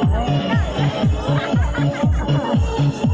哎。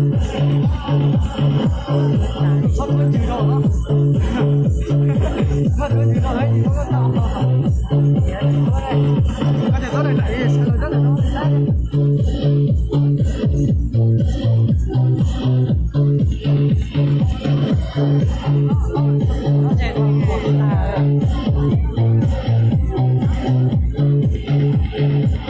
看我紧张吗？看我紧张，还紧张吗？对，赶紧早点打鱼，趁早早点收工，赶紧。